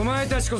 お前たちこそ